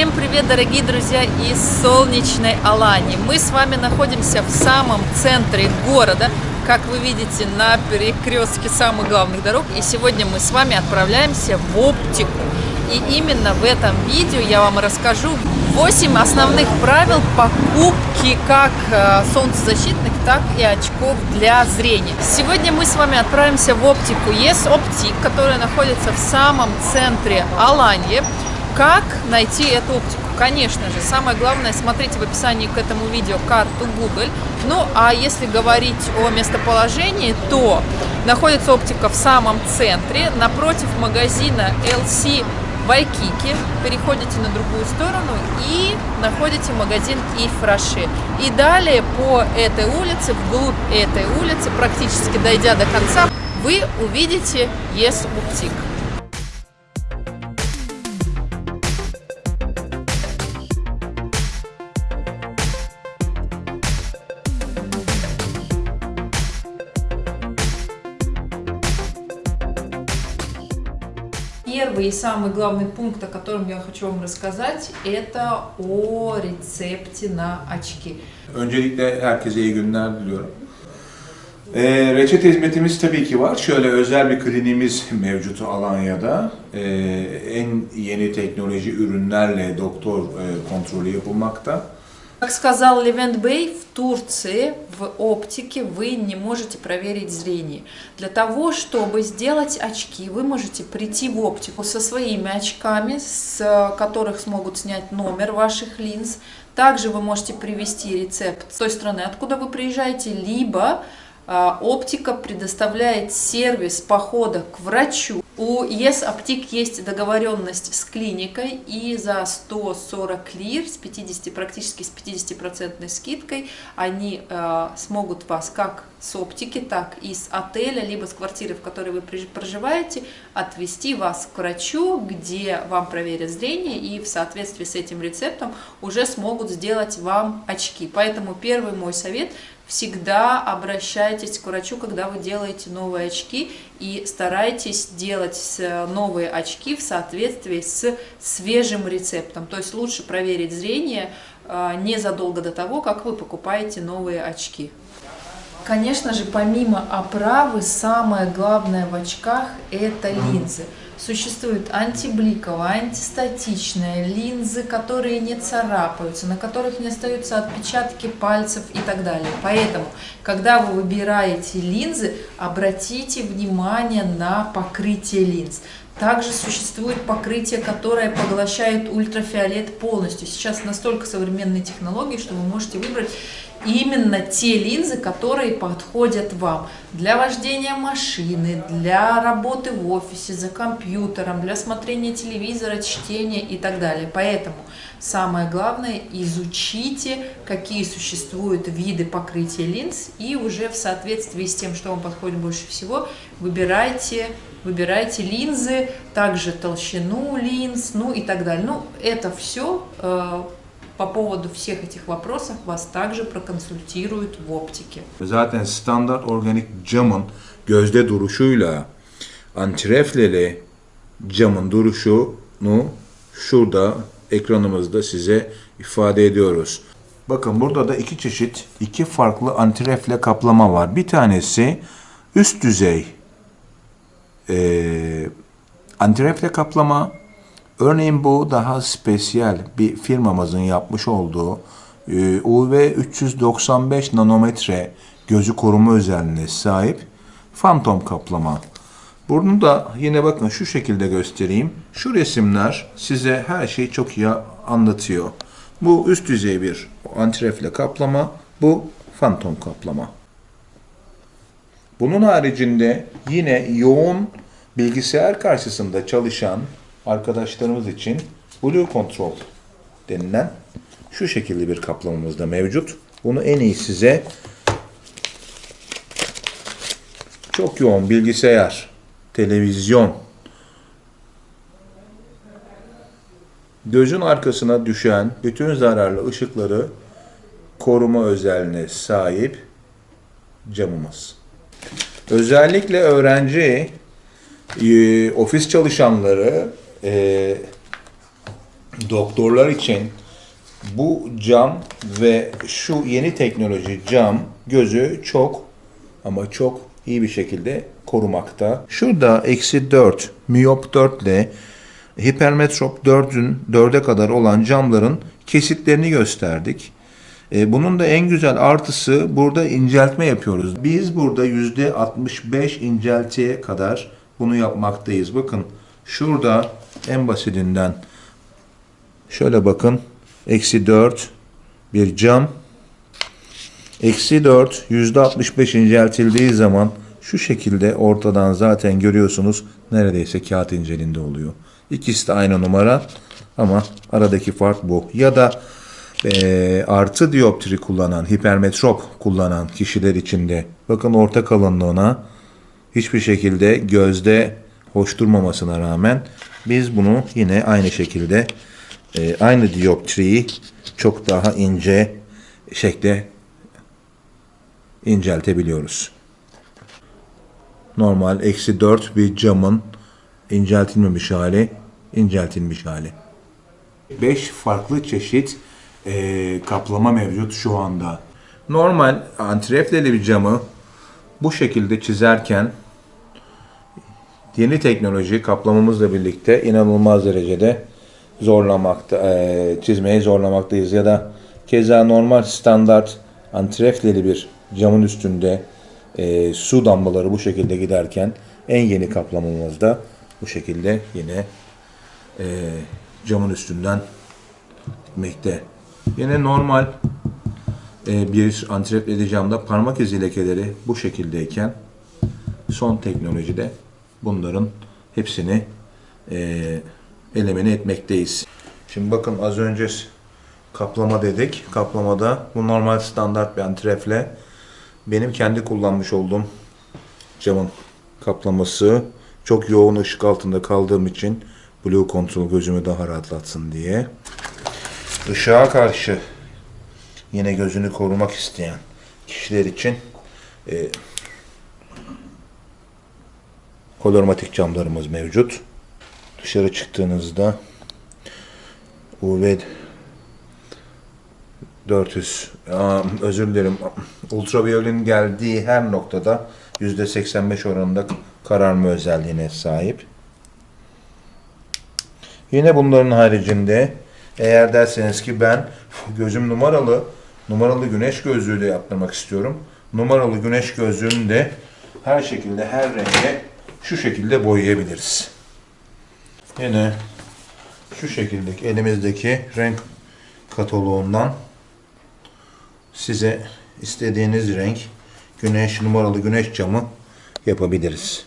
Всем привет, дорогие друзья из солнечной Алании. Мы с вами находимся в самом центре города, как вы видите, на перекрестке самых главных дорог. И сегодня мы с вами отправляемся в оптику. И именно в этом видео я вам расскажу 8 основных правил покупки как э, солнцезащитных, так и очков для зрения. Сегодня мы с вами отправимся в оптику Yes Optic, которая находится в самом центре Алании. Как найти эту оптику? Конечно же, самое главное, смотрите в описании к этому видео карту Google. Ну, а если говорить о местоположении, то находится оптика в самом центре, напротив магазина LC Вайкики, переходите на другую сторону и находите магазин Ифраши. И далее по этой улице, вглубь этой улицы, практически дойдя до конца, вы увидите Yes Boutique. Первый и самый главный пункт, о котором я хочу вам рассказать, это о рецепте на очки. Öncelikle herkese iyi günler diliyorum. Ee, reçete hizmetimiz tabii ki var. Şöyle özel bir kliniğimiz mevcut Alanya'da. Ee, en yeni teknoloji ürünlerle doktor e, kontrolü yapılmakta. Как сказал Левент Бей, в Турции в оптике вы не можете проверить зрение. Для того, чтобы сделать очки, вы можете прийти в оптику со своими очками, с которых смогут снять номер ваших линз. Также вы можете привести рецепт с той страны, откуда вы приезжаете, либо а, оптика предоставляет сервис похода к врачу. У ЕС Оптик есть договоренность с клиникой и за 140 лир с 50, практически с 50% скидкой они э, смогут вас как с оптики, так и с отеля, либо с квартиры, в которой вы проживаете, отвести вас к врачу, где вам проверят зрение и в соответствии с этим рецептом уже смогут сделать вам очки. Поэтому первый мой совет – всегда обращайтесь к врачу, когда вы делаете новые очки и старайтесь делать э, новые очки в соответствии с свежим рецептом. То есть лучше проверить зрение э, незадолго до того, как вы покупаете новые очки. Конечно же, помимо оправы, самое главное в очках – это линзы. Существуют антибликовые, антистатичные линзы, которые не царапаются, на которых не остаются отпечатки пальцев и так далее. Поэтому, когда вы выбираете линзы, обратите внимание на покрытие линз. Также существует покрытие, которое поглощает ультрафиолет полностью. Сейчас настолько современные технологии, что вы можете выбрать именно те линзы, которые подходят вам для вождения машины, для работы в офисе, за компьютером, для смотрения телевизора, чтения и так далее. Поэтому самое главное изучите, какие существуют виды покрытия линз и уже в соответствии с тем, что вам подходит больше всего, выбирайте выбирайте линзы, также толщину линз, ну и так далее. Ну, это все э, по поводу всех этих вопросов вас также проконсультируют в оптике. Zaten standart organik camın gözde duruşuyla antirefleli camın duruşunu şurada ekranımızda size ifade ediyoruz. Bakın burada da iki çeşit, iki farklı antirefle kaplama var. Bir tanesi üst düzey e, antirefle kaplama, Örneğin bu daha spesiyel bir firmamızın yapmış olduğu e, UV 395 nanometre gözü koruma özelliğine sahip fantom kaplama. Bunu da yine bakın şu şekilde göstereyim. Şu resimler size her şeyi çok iyi anlatıyor. Bu üst düzey bir antirefle kaplama, bu fantom kaplama. Bunun haricinde yine yoğun bilgisayar karşısında çalışan arkadaşlarımız için Blue Control denilen şu şekilde bir kaplamamız da mevcut. Bunu en iyi size çok yoğun bilgisayar, televizyon, gözün arkasına düşen bütün zararlı ışıkları koruma özelliğine sahip camımız. Özellikle öğrenci, e, ofis çalışanları e, doktorlar için bu cam ve şu yeni teknoloji cam gözü çok ama çok iyi bir şekilde korumakta. Şurada eksi 4, miyop 4 ile hipermetrop 4'ün 4'e kadar olan camların kesitlerini gösterdik. E, bunun da en güzel artısı burada inceltme yapıyoruz. Biz burada %65 inceltiye kadar bunu yapmaktayız. Bakın şurada en basitinden şöyle bakın. Eksi 4 bir cam. Eksi 4 %65 inceltildiği zaman şu şekilde ortadan zaten görüyorsunuz neredeyse kağıt inceliğinde oluyor. İkisi de aynı numara ama aradaki fark bu. Ya da e, artı dioptri kullanan, hipermetrop kullanan kişiler için de bakın orta kalınlığına hiçbir şekilde gözde hoş durmamasına rağmen biz bunu yine aynı şekilde e, aynı dioptriyi çok daha ince şekle inceltebiliyoruz. Normal eksi 4 bir camın inceltilmemiş hali, inceltilmiş hali. 5 farklı çeşit e, kaplama mevcut şu anda. Normal antrefleli bir camı bu şekilde çizerken yeni teknoloji kaplamamızla birlikte inanılmaz derecede zorlamakta, e, çizmeye zorlamaktayız. Ya da keza normal standart antrefleli bir camın üstünde e, su damlaları bu şekilde giderken en yeni kaplamamızda bu şekilde yine e, camın üstünden gitmekte. Yine normal e, bir antrefleli camda parmak izi lekeleri bu şekildeyken son teknolojide bunların hepsini e, elemine etmekteyiz. Şimdi bakın az önce kaplama dedik. Kaplamada bu normal standart bir antrefle benim kendi kullanmış olduğum camın kaplaması çok yoğun ışık altında kaldığım için Blue Control gözümü daha rahatlatsın diye. Işığa karşı yine gözünü korumak isteyen kişiler için e, kolormatik camlarımız mevcut. Dışarı çıktığınızda UV 400 aa, özür dilerim ultraviyoletin geldiği her noktada %85 oranında kararma özelliğine sahip. Yine bunların haricinde eğer derseniz ki ben gözüm numaralı numaralı güneş gözlüğü de yaptırmak istiyorum. Numaralı güneş gözlüğünü de her şekilde her renge şu şekilde boyayabiliriz. Yine şu şekildeki elimizdeki renk kataloğundan size istediğiniz renk güneş numaralı güneş camı yapabiliriz.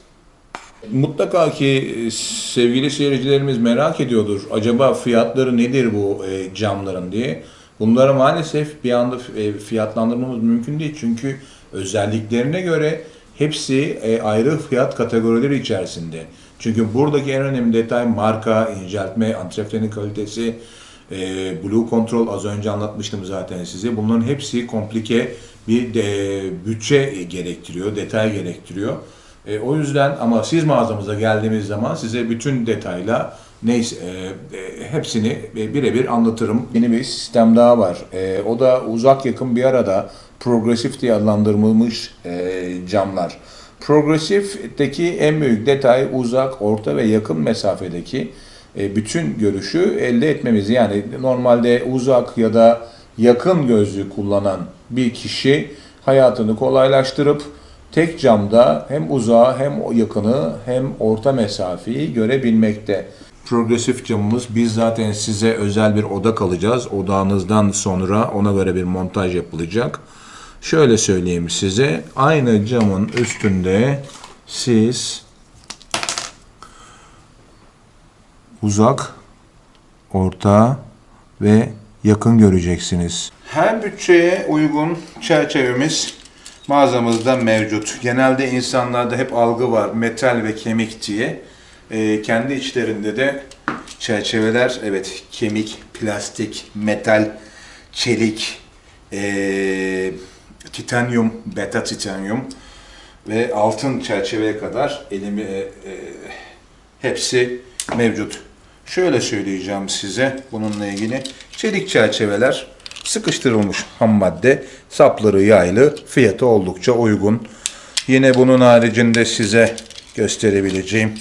Mutlaka ki e, sevgili seyircilerimiz merak ediyordur. Acaba fiyatları nedir bu e, camların diye. Bunları maalesef bir anda e, fiyatlandırmamız mümkün değil. Çünkü özelliklerine göre hepsi ayrı fiyat kategorileri içerisinde. Çünkü buradaki en önemli detay marka, inceltme, antreflerin kalitesi, Blue Control az önce anlatmıştım zaten size. Bunların hepsi komplike bir de, bütçe gerektiriyor, detay gerektiriyor. E, o yüzden ama siz mağazamıza geldiğimiz zaman size bütün detayla neyse e, e, hepsini e, birebir anlatırım. Yeni bir sistem daha var. E, o da uzak yakın bir arada progresif diye adlandırılmış e, camlar. Progresifteki en büyük detay uzak, orta ve yakın mesafedeki e, bütün görüşü elde etmemiz. Yani normalde uzak ya da yakın gözlüğü kullanan bir kişi hayatını kolaylaştırıp tek camda hem uzağı hem yakını hem orta mesafeyi görebilmekte. Progresif camımız biz zaten size özel bir oda kalacağız. Odağınızdan sonra ona göre bir montaj yapılacak. Şöyle söyleyeyim size. Aynı camın üstünde siz uzak, orta ve yakın göreceksiniz. Her bütçeye uygun çerçevemiz mağazamızda mevcut. Genelde insanlarda hep algı var metal ve kemik diye. Ee, kendi içlerinde de çerçeveler evet kemik, plastik, metal, çelik, ee, titanyum, beta titanyum ve altın çerçeveye kadar elimi e, e, hepsi mevcut. Şöyle söyleyeceğim size bununla ilgili. Çelik çerçeveler sıkıştırılmış ham madde. Sapları yaylı. Fiyatı oldukça uygun. Yine bunun haricinde size gösterebileceğim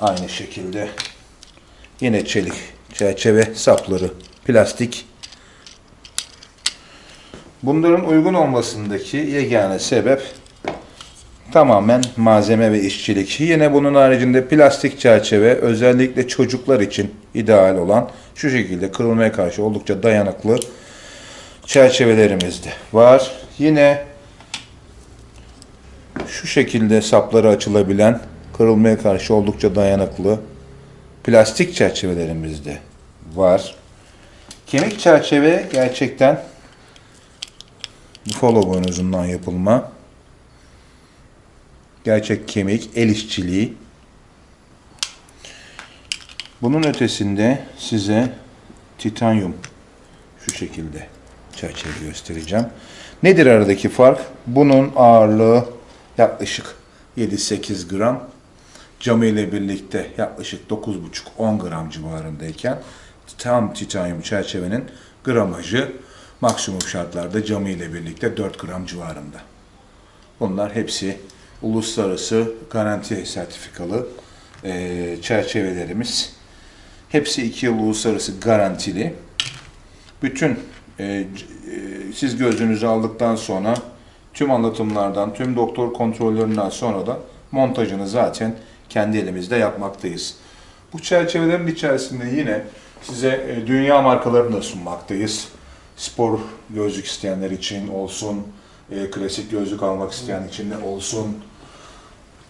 aynı şekilde yine çelik çerçeve sapları plastik. Bunların uygun olmasındaki yegane sebep tamamen malzeme ve işçilik. Yine bunun haricinde plastik çerçeve özellikle çocuklar için ideal olan şu şekilde kırılmaya karşı oldukça dayanıklı çerçevelerimiz de var. Yine şu şekilde sapları açılabilen kırılmaya karşı oldukça dayanıklı plastik çerçevelerimiz de var. Kemik çerçeve gerçekten buffalo boynuzundan yapılma. Gerçek kemik, el işçiliği. Bunun ötesinde size titanyum şu şekilde çerçeve göstereceğim. Nedir aradaki fark? Bunun ağırlığı yaklaşık 7-8 gram. Camı ile birlikte yaklaşık 9,5-10 gram civarındayken tam titanyum çerçevenin gramajı maksimum şartlarda camı ile birlikte 4 gram civarında. Bunlar hepsi uluslararası garanti sertifikalı eee, çerçevelerimiz. Hepsi 2 yıl uluslararası garantili. Bütün c- eee, siz gözünüzü aldıktan sonra tüm anlatımlardan, tüm doktor kontrollerinden sonra da montajını zaten kendi elimizde yapmaktayız. Bu çerçevelerin içerisinde yine size e, dünya markalarını da sunmaktayız. Spor gözlük isteyenler için olsun, e, klasik gözlük almak isteyen için de olsun.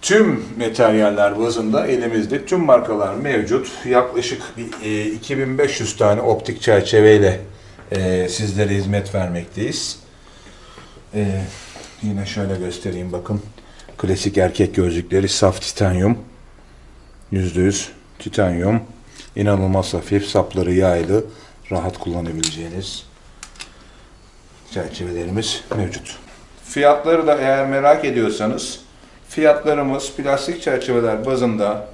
Tüm materyaller bazında elimizde tüm markalar mevcut. Yaklaşık bir, e, 2500 tane optik çerçeveyle e, sizlere hizmet vermekteyiz. E, yine şöyle göstereyim bakın. Klasik erkek gözlükleri saf titanyum. %100 titanyum. İnanılmaz hafif, sapları yaylı, rahat kullanabileceğiniz çerçevelerimiz mevcut. Fiyatları da eğer merak ediyorsanız fiyatlarımız plastik çerçeveler bazında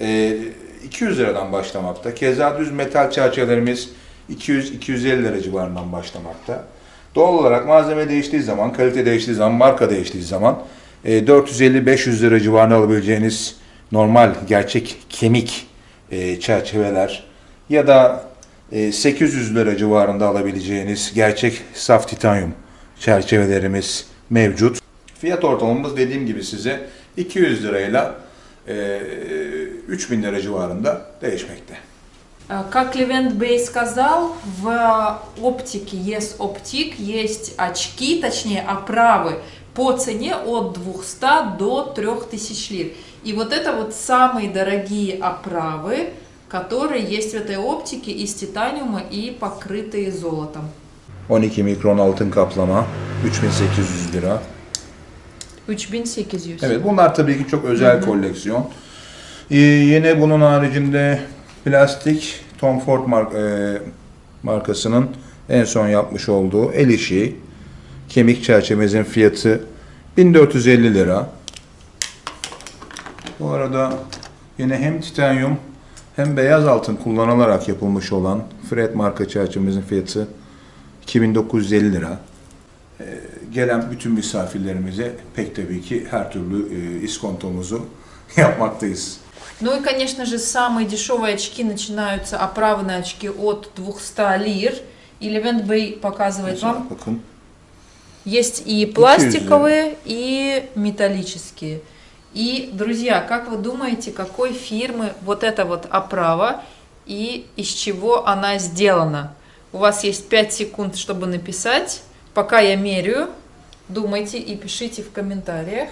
e, 200 liradan başlamakta. Keza düz metal çerçevelerimiz 200-250 lira civarından başlamakta. Doğal olarak malzeme değiştiği zaman, kalite değiştiği zaman, marka değiştiği zaman e, 450-500 lira civarına alabileceğiniz normal gerçek kemik e, çerçeveler ya da e, 800 lira civarında alabileceğiniz gerçek saf titanyum çerçevelerimiz mevcut. Fiyat ortalamamız dediğim gibi size 200 lirayla e, 3000 lira civarında değişmekte. А, Как Левент Бей сказал, в оптике Yes Optic есть очки, точнее оправы по цене от 200 до 3000 лир. И вот это вот самые дорогие оправы, которые есть в этой оптике из титаниума и покрытые золотом. 12 mikron altın kaplama 3800 lira. 3800. Evet bunlar tabii ki çok özel koleksiyon. Ee, yine bunun haricinde plastik Tom Ford mark- e, markasının en son yapmış olduğu el işi kemik çerçevemizin fiyatı 1450 lira. Bu arada yine hem titanyum hem beyaz altın kullanılarak yapılmış olan Fred marka çerçevemizin fiyatı 2950 lira gelen bütün misafirlerimize pek tabii ki her türlü e, iskontomuzu yapmaktayız. Ну и, конечно же, самые дешевые очки начинаются, оправные очки от 200 лир. И Левент Бей показывает вам Bakın Есть и пластиковые, и металлические. И, друзья, как вы думаете, какой фирмы вот эта вот оправа и из чего она сделана? У вас есть 5 секунд, чтобы написать. Пока я меряю, думайте и пишите в комментариях.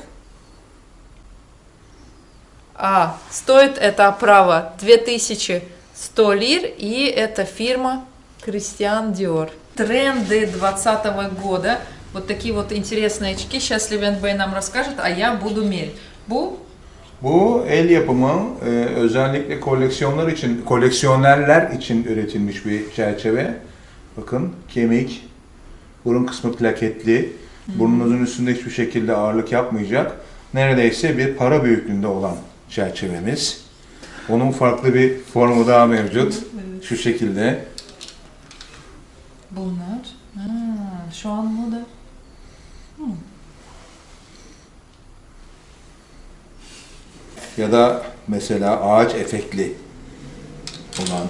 А, стоит эта оправа 2100 лир, и это фирма Кристиан Диор. Тренды 2020 года. Вот такие вот интересные очки. Сейчас Левент Бэй нам расскажет, а я буду мерить. Bu bu el yapımı e, özellikle koleksiyonlar için, koleksiyonerler için üretilmiş bir çerçeve. Bakın kemik, burun kısmı plaketli, burnunuzun üstünde hiçbir şekilde ağırlık yapmayacak. Neredeyse bir para büyüklüğünde olan çerçevemiz. Onun farklı bir formu daha mevcut. Şu şekilde. Bunlar. Ha, şu an moda. Ya da mesela ağaç efektli olan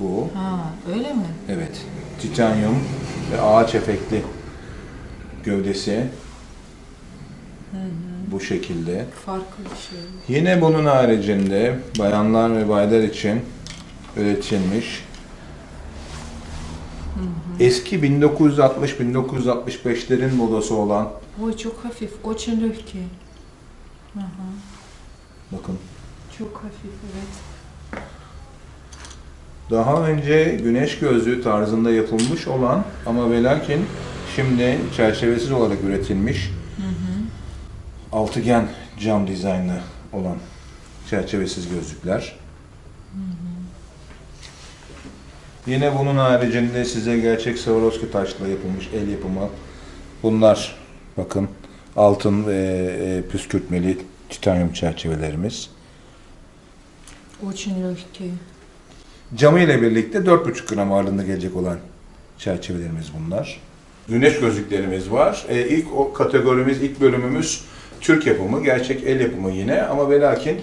bu. Ha, öyle mi? Evet. Titanyum ve ağaç efektli gövdesi. Hı hı. Bu şekilde. Farklı bir şey. Yine bunun haricinde bayanlar ve baylar için üretilmiş hı hı. eski 1960-1965'lerin modası olan. O çok hafif, o çelöfke. Hı hı bakın çok hafif, evet. daha önce güneş gözlüğü tarzında yapılmış olan ama ve lakin şimdi çerçevesiz olarak üretilmiş altıgen cam dizaynlı olan çerçevesiz gözlükler. Yine bunun haricinde size gerçek Swarovski taşla yapılmış el yapımı bunlar bakın altın ve e, püskürtmeli titanyum çerçevelerimiz. Очень легкий. Camı ile birlikte 4,5 gram ağırlığında gelecek olan çerçevelerimiz bunlar. Güneş gözlüklerimiz var. E, ilk o kategorimiz, ilk bölümümüz Türk yapımı, gerçek el yapımı yine ama ve lakin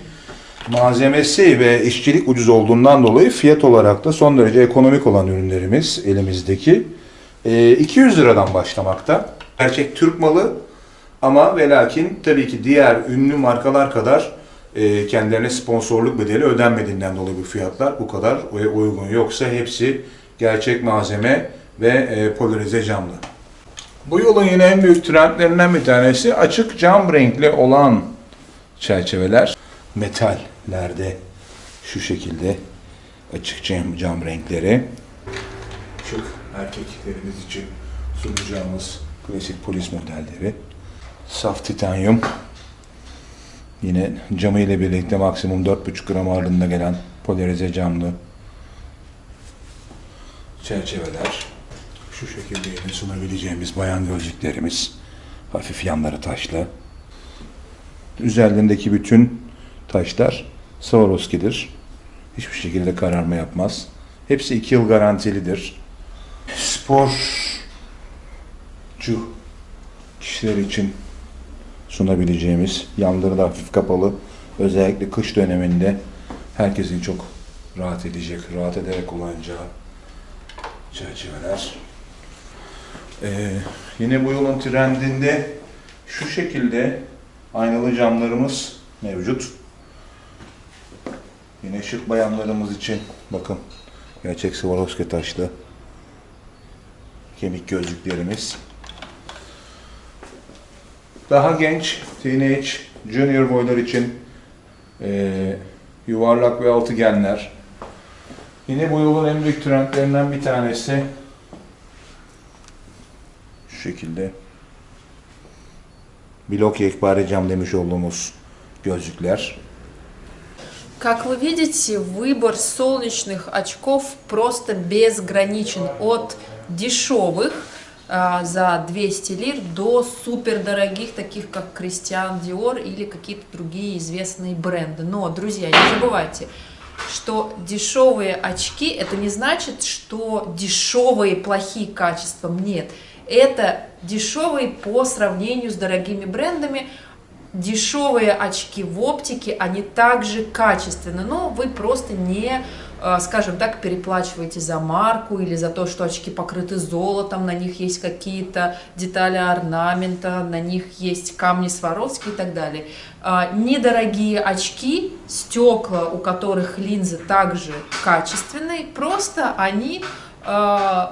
malzemesi ve işçilik ucuz olduğundan dolayı fiyat olarak da son derece ekonomik olan ürünlerimiz elimizdeki. E, 200 liradan başlamakta. Gerçek Türk malı ama ve lakin tabii ki diğer ünlü markalar kadar e, kendilerine sponsorluk bedeli ödenmediğinden dolayı bu fiyatlar bu kadar uygun. Yoksa hepsi gerçek malzeme ve e, polarize camlı. Bu yolun yine en büyük trendlerinden bir tanesi açık cam renkli olan çerçeveler. Metallerde şu şekilde açık cam, cam renkleri. Şık erkeklerimiz için sunacağımız klasik polis modelleri. Saf titanyum. Yine camı ile birlikte maksimum 4,5 gram ağırlığında gelen polarize camlı çerçeveler. Şu şekilde yine sunabileceğimiz bayan gözlüklerimiz. Hafif yanları taşlı. Üzerlerindeki bütün taşlar Swarovski'dir. Hiçbir şekilde kararma yapmaz. Hepsi 2 yıl garantilidir. Sporcu kişiler için sunabileceğimiz, yanları da hafif kapalı, özellikle kış döneminde herkesin çok rahat edecek, rahat ederek kullanacağı çerçeveler. Ee, yine bu yolun trendinde şu şekilde aynalı camlarımız mevcut. Yine şık bayanlarımız için bakın gerçek Swarovski taşlı kemik gözlüklerimiz. Daha genç, teenage, junior boylar için eee, yuvarlak ve altıgenler. Yine bu yolun en büyük trendlerinden bir tanesi şu şekilde blok yekpare cam demiş olduğumuz gözlükler. Как вы видите, выбор солнечных очков просто безграничен от дешевых а, за 200 лир до супердорогих, таких как Кристиан Диор или какие-то другие известные бренды. Но, друзья, не забывайте, что дешевые очки это не значит, что дешевые плохие качеством. Нет, это дешевые по сравнению с дорогими брендами. Дешевые очки в оптике, они также качественны, но вы просто не, скажем так, переплачиваете за марку или за то, что очки покрыты золотом, на них есть какие-то детали орнамента, на них есть камни Сваровски и так далее. А, Недорогие очки, стекла, у которых линзы также качественные, просто они э,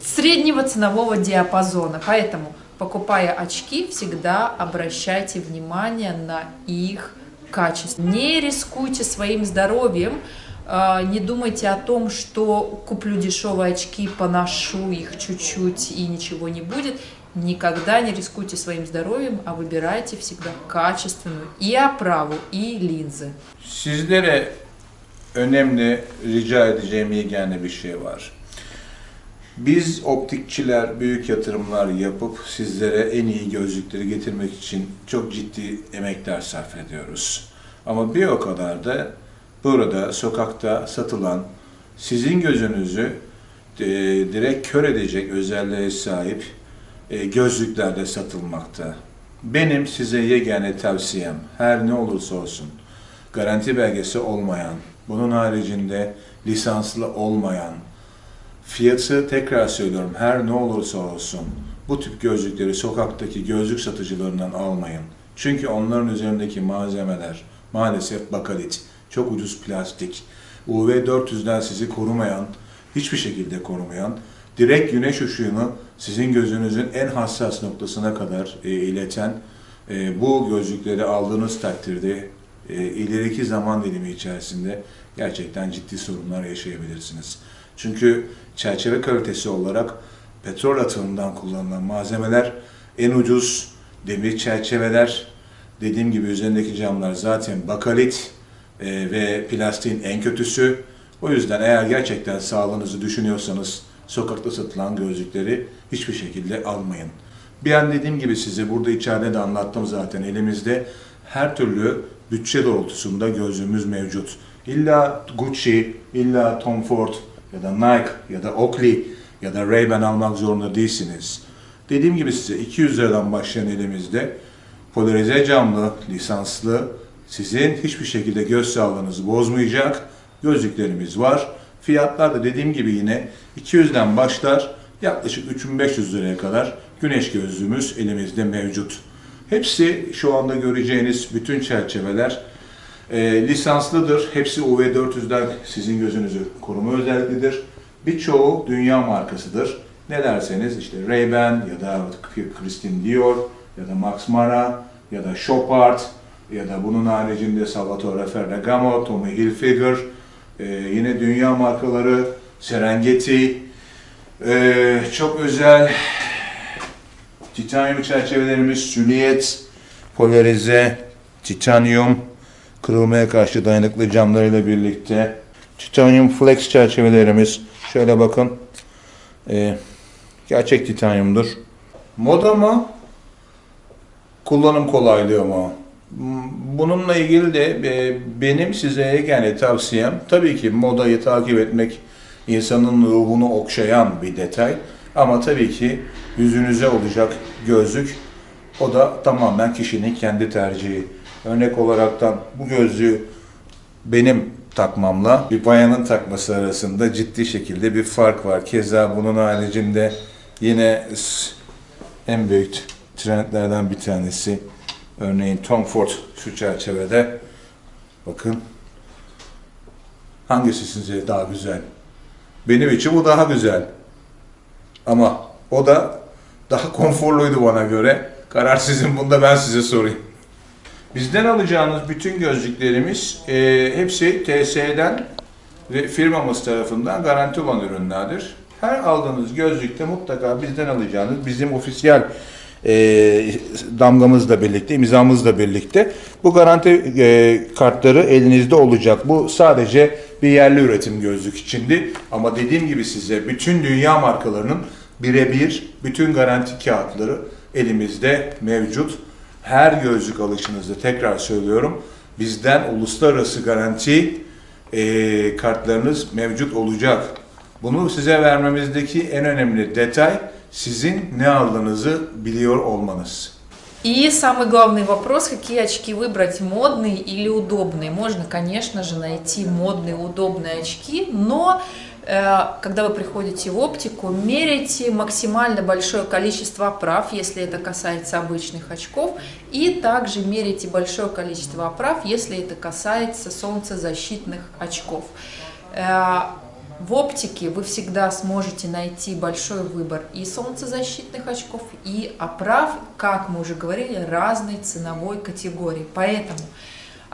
среднего ценового диапазона, поэтому покупая очки, всегда обращайте внимание на их качество. Не рискуйте своим здоровьем, не думайте о том, что куплю дешевые очки, поношу их чуть-чуть и ничего не будет. Никогда не рискуйте своим здоровьем, а выбирайте всегда качественную и оправу, и линзы. Sizlere önemli rica edeceğim yegane bir şey var. Biz optikçiler büyük yatırımlar yapıp sizlere en iyi gözlükleri getirmek için çok ciddi emekler sarf ediyoruz. Ama bir o kadar da burada sokakta satılan sizin gözünüzü e, direkt kör edecek özelliğe sahip e, gözlükler de satılmakta. Benim size yegane tavsiyem her ne olursa olsun garanti belgesi olmayan, bunun haricinde lisanslı olmayan, fiyatı tekrar söylüyorum her ne olursa olsun bu tip gözlükleri sokaktaki gözlük satıcılarından almayın. Çünkü onların üzerindeki malzemeler maalesef bakalit, çok ucuz plastik, UV400'den sizi korumayan, hiçbir şekilde korumayan, direkt güneş ışığını sizin gözünüzün en hassas noktasına kadar e, ileten e, bu gözlükleri aldığınız takdirde e, ileriki zaman dilimi içerisinde gerçekten ciddi sorunlar yaşayabilirsiniz. Çünkü çerçeve kalitesi olarak petrol atığından kullanılan malzemeler en ucuz demir çerçeveler, dediğim gibi üzerindeki camlar zaten bakalit e, ve plastiğin en kötüsü. O yüzden eğer gerçekten sağlığınızı düşünüyorsanız sokakta satılan gözlükleri hiçbir şekilde almayın. Bir an dediğim gibi size burada içeride de anlattım zaten elimizde her türlü bütçe doğrultusunda gözlüğümüz mevcut. İlla Gucci, illa Tom Ford ya da Nike ya da Oakley ya da Ray-Ban almak zorunda değilsiniz. Dediğim gibi size 200 liradan başlayan elimizde polarize camlı, lisanslı, sizin hiçbir şekilde göz sağlığınızı bozmayacak gözlüklerimiz var. Fiyatlar da dediğim gibi yine 200'den başlar yaklaşık 3500 liraya kadar güneş gözlüğümüz elimizde mevcut. Hepsi şu anda göreceğiniz bütün çerçeveler e, lisanslıdır. Hepsi UV400'den sizin gözünüzü koruma özelliklidir. Birçoğu dünya markasıdır. Ne derseniz işte Ray-Ban ya da Christian Dior ya da Max Mara ya da Chopard ya da bunun haricinde Salvatore Ferragamo, Tommy Hilfiger, e, yine dünya markaları Serengeti, e, çok özel titanyum çerçevelerimiz süliyet, polarize, titanyum, kırılmaya karşı dayanıklı camlarıyla birlikte titanyum flex çerçevelerimiz şöyle bakın e, gerçek titanyumdur. Moda mı? Kullanım kolaylığı mı? Bununla ilgili de e, benim size yani tavsiyem tabii ki modayı takip etmek insanın ruhunu okşayan bir detay. Ama tabii ki yüzünüze olacak gözlük o da tamamen kişinin kendi tercihi. Örnek olaraktan bu gözlüğü benim takmamla bir bayanın takması arasında ciddi şekilde bir fark var. Keza bunun haricinde yine en büyük trendlerden bir tanesi örneğin Tom Ford şu çerçevede bakın hangisi size daha güzel? Benim için bu daha güzel. Ama o da daha konforluydu bana göre. Karar sizin bunda ben size sorayım. Bizden alacağınız bütün gözlüklerimiz e, hepsi TSE'den ve firmamız tarafından garanti olan ürünlerdir. Her aldığınız gözlükte mutlaka bizden alacağınız bizim ofisiyel e, damgamızla birlikte, imzamızla birlikte bu garanti e, kartları elinizde olacak. Bu sadece bir yerli üretim gözlük içindi. Ama dediğim gibi size bütün dünya markalarının birebir bütün garanti kağıtları elimizde mevcut. Her gözlük alışınızda tekrar söylüyorum bizden uluslararası garanti e, kartlarınız mevcut olacak. Bunu size vermemizdeki en önemli detay sizin не aldığınızı biliyor olmanız. И самый главный вопрос, какие очки выбрать, модные или удобные. Можно, конечно же, найти модные, удобные очки, но э, когда вы приходите в оптику, меряйте максимально большое количество оправ, если это касается обычных очков, и также меряйте большое количество оправ, если это касается солнцезащитных очков. В оптике вы всегда сможете найти большой выбор и солнцезащитных очков, и оправ, как мы уже говорили, разной ценовой категории. Поэтому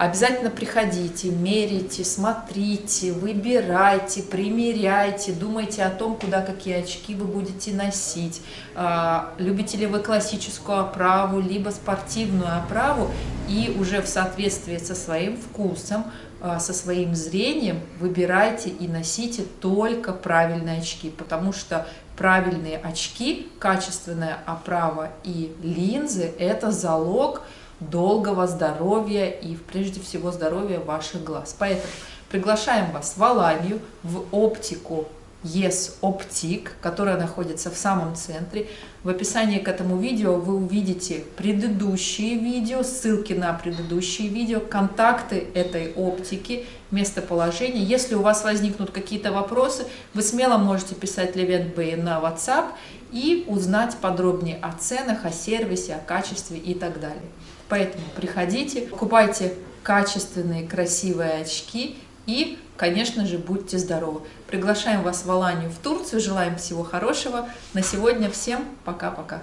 обязательно приходите, мерите, смотрите, выбирайте, примеряйте, думайте о том, куда какие очки вы будете носить. А, любите ли вы классическую оправу, либо спортивную оправу, и уже в соответствии со своим вкусом а, со своим зрением выбирайте и носите только правильные очки, потому что правильные очки, качественная оправа и линзы – это залог долгого здоровья и прежде всего здоровья ваших глаз. Поэтому Приглашаем вас в Аланию, в оптику Yes Optic, которая находится в самом центре. В описании к этому видео вы увидите предыдущие видео, ссылки на предыдущие видео, контакты этой оптики, местоположение. Если у вас возникнут какие-то вопросы, вы смело можете писать Levent Bay на WhatsApp и узнать подробнее о ценах, о сервисе, о качестве и так далее. Поэтому приходите, покупайте качественные, красивые очки и, конечно же, будьте здоровы. Приглашаем вас в Аланию, в Турцию. Желаем всего хорошего. На сегодня всем пока-пока.